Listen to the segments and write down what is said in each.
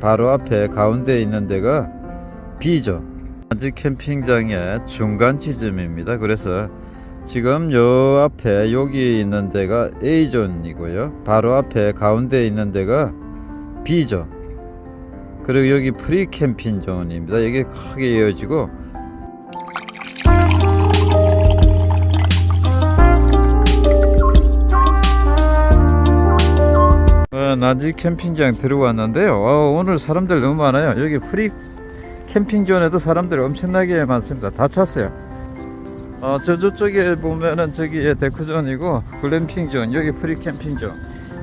바로 앞에 가운데 있는 데가 B죠. 아직 캠핑장의 중간 지점입니다. 그래서 지금 요 앞에 여기 있는 데가 A존이고요. 바로 앞에 가운데 있는 데가 B죠. 그리고 여기 free camping zone입니다. 이게 크게 이어지고 어, 난지 캠핑장 들어왔는데요. 어, 오늘 사람들 너무 많아요. 여기 free camping zone에도 사람들이 엄청나게 많습니다. 다 찼어요. 어, 저 저쪽에 보면은 저기 데크존이고 글램핑존, 여기 프리 캠핑존.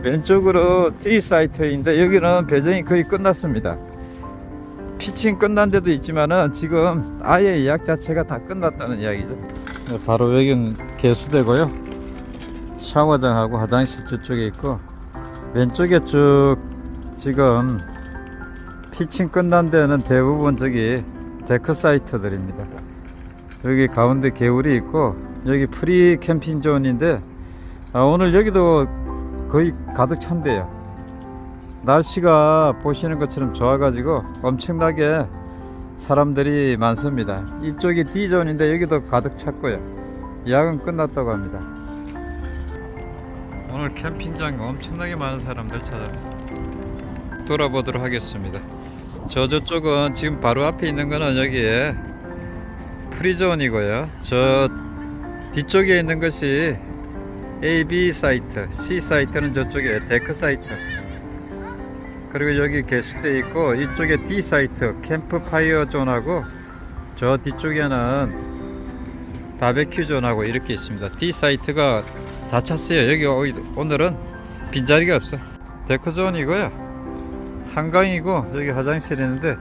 왼쪽으로 T site인데 여기는 배정이 거의 끝났습니다. 피칭 끝난 데도 있지만은 지금 아예 예약 자체가 다 끝났다는 이야기죠. 네, 바로 여기는 개수대고요. 샤워장하고 화장실 저쪽에 있고 왼쪽에 쭉 지금 피칭 끝난 데는 대부분 저기 데크 사이트들입니다. 여기 가운데 개울이 있고 여기 프리 캠핑 존인데 아, 오늘 여기도 거의 가득 찬대요. 날씨가 보시는 것처럼 좋아 가지고 엄청나게 사람들이 많습니다. 이쪽이 D존인데 여기도 가득 찼고요. 예약은 끝났다고 합니다. 오늘 캠핑장 엄청나게 많은 사람들 찾았습니다. 돌아보도록 하겠습니다. 저 저쪽은 지금 바로 앞에 있는 거는 여기에 프리존이고요. 저 뒤쪽에 있는 것이 A, B 사이트, C 사이트는 저쪽에 데크 사이트. 그리고 여기 개수대 있고 이쪽에 D 사이트 캠프파이어 존하고 저 뒤쪽에는 바베큐 존하고 이렇게 있습니다. D 사이트가 다 찼어요. 여기 오- 오늘은 빈자리가 없어. 데크 존이고요. 한강이고 여기 화장실 있는데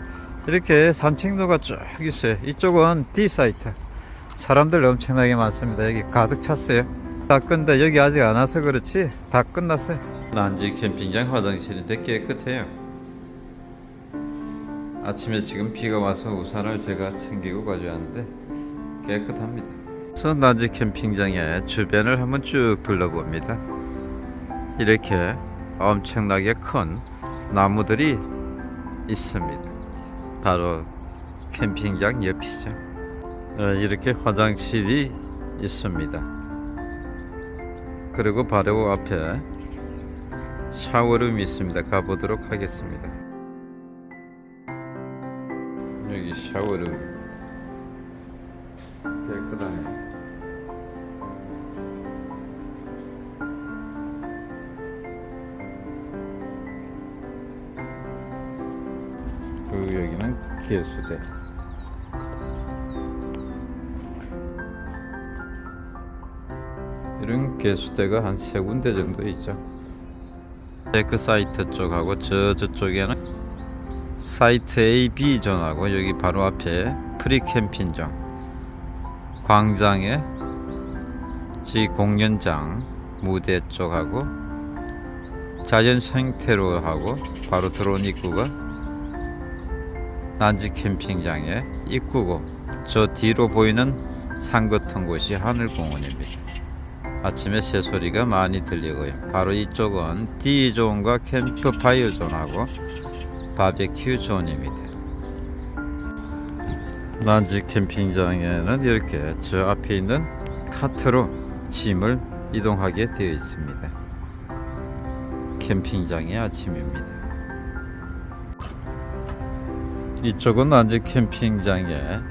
이렇게 산책로가 쭉 있어요. 이쪽은 D 사이트. 사람들 엄청나게 많습니다. 여기 가득 찼어요. 다 끝데 여기 아직 안 와서 그렇지 다 끝났어요. 난지 캠핑장 화장실인데 깨끗해요. 아침에 지금 비가 와서 우산을 제가 챙기고 가져왔는데 깨끗합니다. 그래서 난지 캠핑장의 주변을 한번 쭉 둘러봅니다. 이렇게 엄청나게 큰 나무들이 있습니다. 바로 캠핑장 옆이죠. 어, 이렇게 화장실이 있습니다. 그리고 바로 앞에 샤워룸이 있습니다. 가보도록 하겠습니다. 여기 샤워룸 깨끗하네. 그리고 여기는 개수대. 이런 개수대가 한 세 군데 정도 있죠. 데크 사이트 쪽하고 저 저쪽에는 사이트 A, B 존하고 여기 바로 앞에 프리 캠핑장 광장에 지 공연장 무대 쪽하고 자연 생태로 하고 바로 들어온 입구가 난지 캠핑장의 입구고 저 뒤로 보이는 산 같은 곳이 하늘공원입니다. 아침에 새소리가 많이 들리고요. 바로 이쪽은 D존과 캠프파이어 존하고 바베큐 존입니다. 난지 캠핑장에는 이렇게 저 앞에 있는 카트로 짐을 이동하게 되어 있습니다. 캠핑장의 아침입니다. 이쪽은 난지 캠핑장의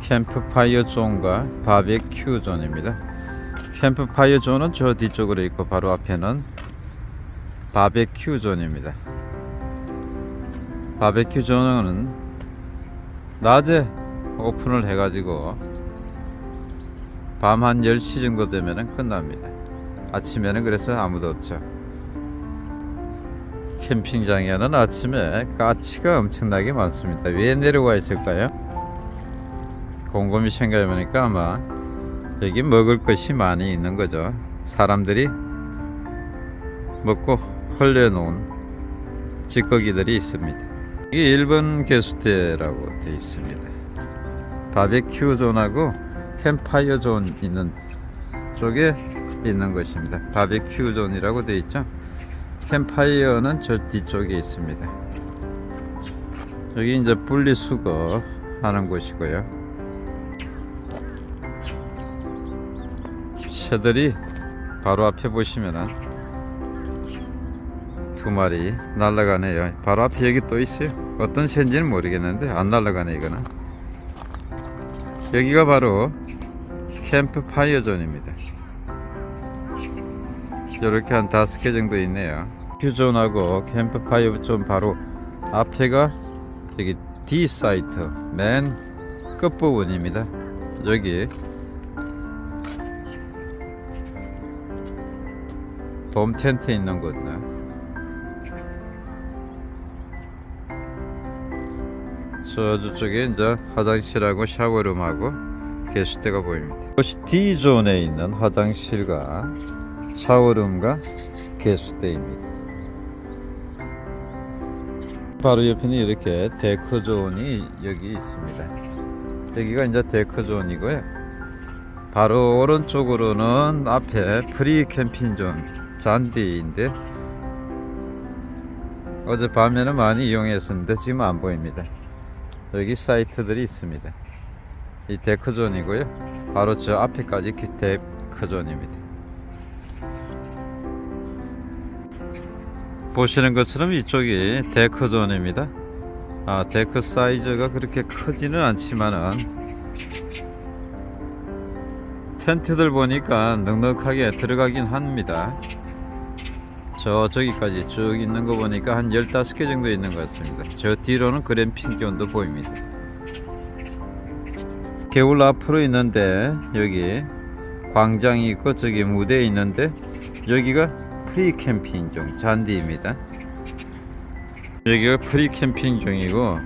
캠프파이어 존과 바베큐 존입니다. 캠프파이어 존은 저 뒤쪽으로 있고 바로 앞에는 바베큐 존입니다. 바베큐 존은 낮에 오픈을 해가지고 밤 한 10시 정도 되면 끝납니다. 아침에는 그래서 아무도 없죠. 캠핑장에는 아침에 까치가 엄청나게 많습니다. 왜 내려와 있을까요? 곰곰이 생각해보니까 아마 여기 먹을 것이 많이 있는 거죠. 사람들이 먹고 흘려놓은 찌꺼기들이 있습니다. 이게 1번 개수대라고 되어 있습니다. 바베큐 존하고 캠파이어 존 있는 쪽에 있는 것입니다. 바베큐 존이라고 되어 있죠. 캠파이어는 저 뒤쪽에 있습니다. 여기 이제 분리수거 하는 곳이고요. 새들이 바로 앞에 보시면은 두 마리 날아가네요. 바로 앞에 여기 또 있어요. 어떤 새인지는 모르겠는데 안 날아가네 이거는. 여기가 바로 캠프 파이어 존입니다. 이렇게 한 다섯 개 정도 있네요. 큐존하고 캠프 파이어 존 바로 앞에가 여기 D 사이트 맨 끝부분입니다. 여기 돔 텐트 있는 곳네. 저쪽에 이제 화장실하고 샤워룸하고 개수대가 보입니다. 이것이 D존에 있는 화장실과 샤워룸과 개수대입니다. 바로 옆에는 이렇게 데크존이 여기 있습니다. 여기가 이제 데크존이고요. 바로 오른쪽으로는 앞에 프리 캠핑존 잔디인데 어젯밤에는 많이 이용했었는데 지금 안 보입니다. 여기 사이트들이 있습니다. 이 데크존이고요. 바로 저 앞에까지 그 데크존입니다. 보시는 것처럼 이쪽이 데크존입니다. 아, 데크 사이즈가 그렇게 크지는 않지만은 텐트들 보니까 넉넉하게 들어가긴 합니다. 저 저기까지 쭉 있는 거 보니까 한 15개 정도 있는 것 같습니다. 저 뒤로는 글램핑 존도 보입니다. 개울 앞으로 있는데 여기 광장이 있고 저기 무대 있는데 여기가 프리 캠핑존 잔디입니다. 여기가 프리 캠핑존이고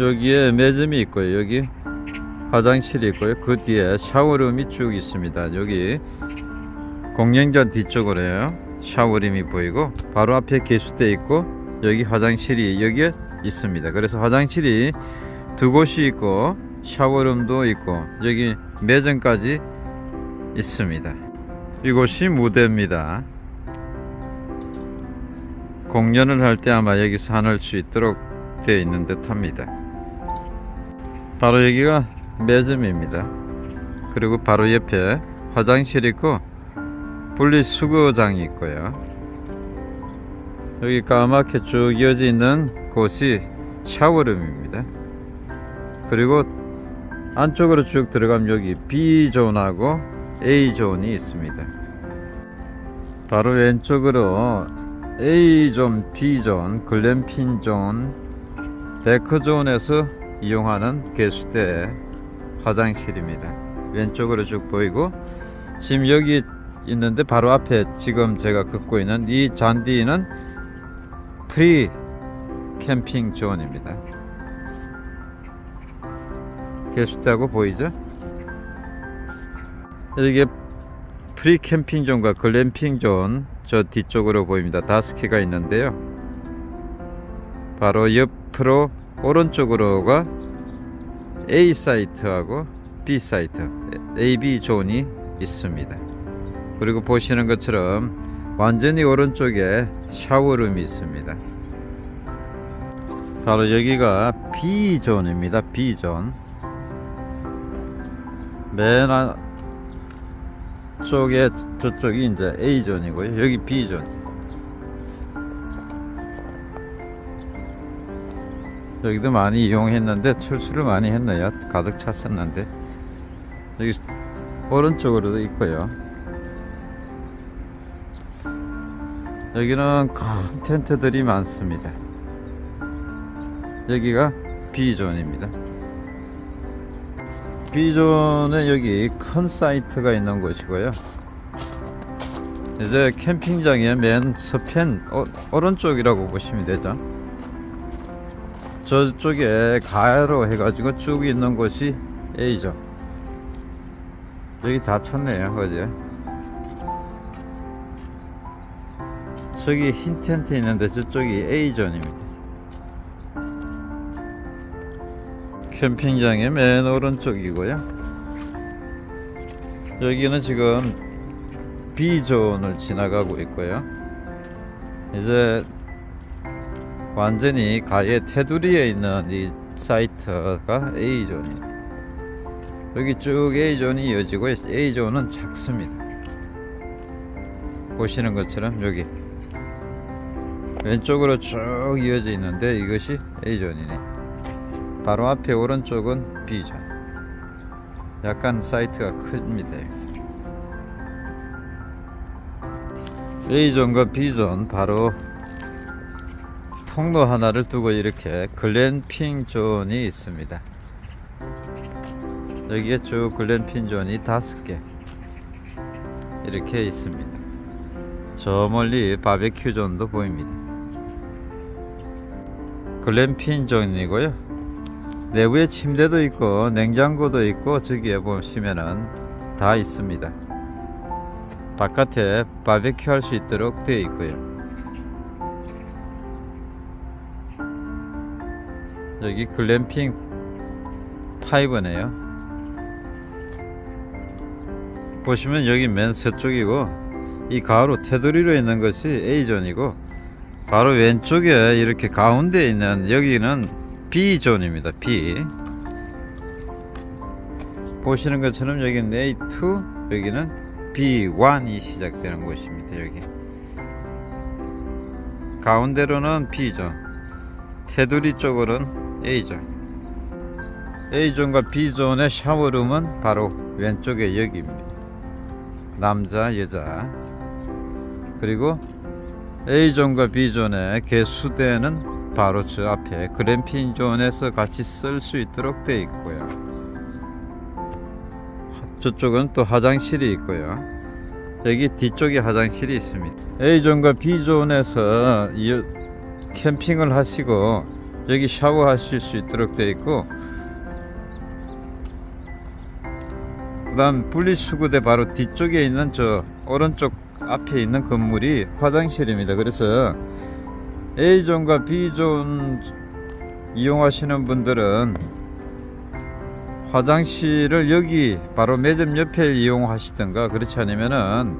여기에 매점이 있고요. 여기 화장실이 있고요. 그 뒤에 샤워룸이 쭉 있습니다. 여기 공연장 뒤쪽으로요. 샤워룸이 보이고 바로 앞에 개수대 있고 여기 화장실이 여기에 있습니다. 그래서 화장실이 두 곳이 있고 샤워룸도 있고 여기 매점까지 있습니다. 이곳이 무대입니다. 공연을 할 때 아마 여기서 안을 수 있도록 되어 있는 듯 합니다. 바로 여기가 매점입니다. 그리고 바로 옆에 화장실 있고 분리수거장이 있고요. 여기 까맣게 쭉 이어져 있는 곳이 샤워룸입니다. 그리고 안쪽으로 쭉 들어가면 여기 B존하고 A존이 있습니다. 바로 왼쪽으로 A존, B존, 글램핑존, 데크존에서 이용하는 개수대 화장실입니다. 왼쪽으로 쭉 보이고 지금 여기 있는데 바로 앞에 지금 제가 걷고 있는 이 잔디는 프리 캠핑 존입니다. 개수대하고 보이죠? 이게 프리 캠핑 존과 글램핑 존 저 뒤쪽으로 보입니다. 다섯 개가 있는데요. 바로 옆으로 오른쪽으로가 A 사이트하고 B 사이트, A, B 존이 있습니다. 그리고 보시는 것처럼 완전히 오른쪽에 샤워룸이 있습니다. 바로 여기가 B존입니다. B존. 맨 안- 쪽에 저쪽이 이제 A존이고요. 여기 B존. 여기도 많이 이용했는데 출수를 많이 했네요. 가득 찼었는데 여기 오른쪽으로도 있고요. 여기는 큰 텐트들이 많습니다. 여기가 B존입니다. B존에 여기 큰 사이트가 있는 곳이고요. 이제 캠핑장의 맨 서편 오, 오른쪽이라고 보시면 되죠. 저쪽에 가로 해가지고 쭉 있는 곳이 A존. 여기 다 찼네요, 어제. 저기 흰 텐트 있는데 저쪽이 A존입니다. 캠핑장의 맨 오른쪽이고요. 여기는 지금 B존을 지나가고 있고요. 이제 완전히 가의 테두리에 있는 이 사이트가 A존이에요. 여기 쭉 A존이 이어지고 있- A존은 작습니다. 보시는 것처럼 여기 왼쪽으로 쭉 이어져 있는데 이것이 A존이네. 바로 앞에 오른쪽은 B존. 약간 사이트가 큽니다. A존과 B존 바로 통로 하나를 두고 이렇게 글램핑 존이 있습니다. 여기에 쭉 글램핑 존이 다섯 개 이렇게 있습니다. 저 멀리 바베큐 존도 보입니다. 글램핑 존이고요. 내부에 침대도 있고 냉장고도 있고 저기에 보시면은 다 있습니다. 바깥에 바베큐 할 수 있도록 되어 있고요. 여기 글램핑 파이브네요. 보시면 여기 맨 서쪽이고 이 가로 테두리로 있는 것이 A존이고 바로 왼쪽에 이렇게 가운데 있는 여기는 B존입니다. B 보시는 것처럼 여기는 A2 여기는 B1이 시작되는 곳입니다. 여기 가운데로는 B존 테두리 쪽으로는 A존 A존과 B존의 샤워룸은 바로 왼쪽에 여기입니다. 남자 여자 그리고 A존과 B존의 개수대는 바로 저 앞에 그램핑 존에서 같이 쓸 수 있도록 되어 있고요. 저쪽은 또 화장실이 있고요. 여기 뒤쪽에 화장실이 있습니다. A존과 B존에서 이 캠핑을 하시고 여기 샤워하실 수 있도록 되어 있고 그 다음 분리수거대 바로 뒤쪽에 있는 저 오른쪽 앞에 있는 건물이 화장실입니다. 그래서 A존과 B존 이용하시는 분들은 화장실을 여기 바로 매점 옆에 이용하시든가 그렇지 않으면은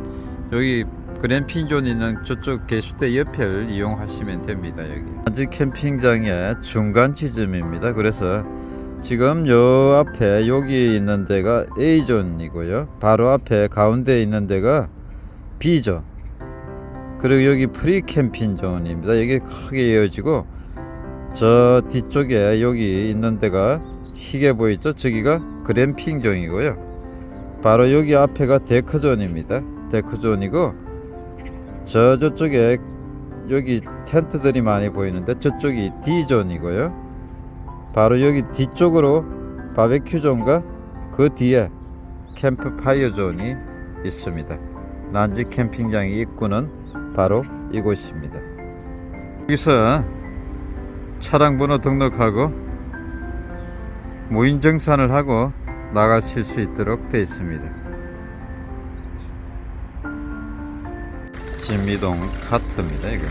여기 그램핑존 있는 저쪽 개수대 옆을 이용하시면 됩니다. 여기 아직 캠핑장의 중간 지점입니다. 그래서 지금 요 앞에 여기 있는 데가 A존이고요. 바로 앞에 가운데 있는 데가 B존. 그리고 여기 프리 캠핑 존입니다. 여기 크게 이어지고 저 뒤쪽에 여기 있는 데가 희게 보이죠? 저기가 글램핑 존이고요. 바로 여기 앞에가 데크 존입니다. 데크 존이고 저 저쪽에 여기 텐트들이 많이 보이는데 저쪽이 D 존이고요. 바로 여기 뒤쪽으로 바베큐 존과 그 뒤에 캠프파이어 존이 있습니다. 난지 캠핑장의 입구는 바로 이곳입니다. 여기서 차량 번호 등록하고 무인 정산을 하고 나가실 수 있도록 되어 있습니다. 짐 이동 카트입니다. 이거.